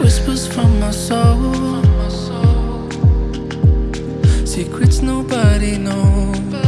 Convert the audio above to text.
Whispers from my soul. Secrets nobody knows.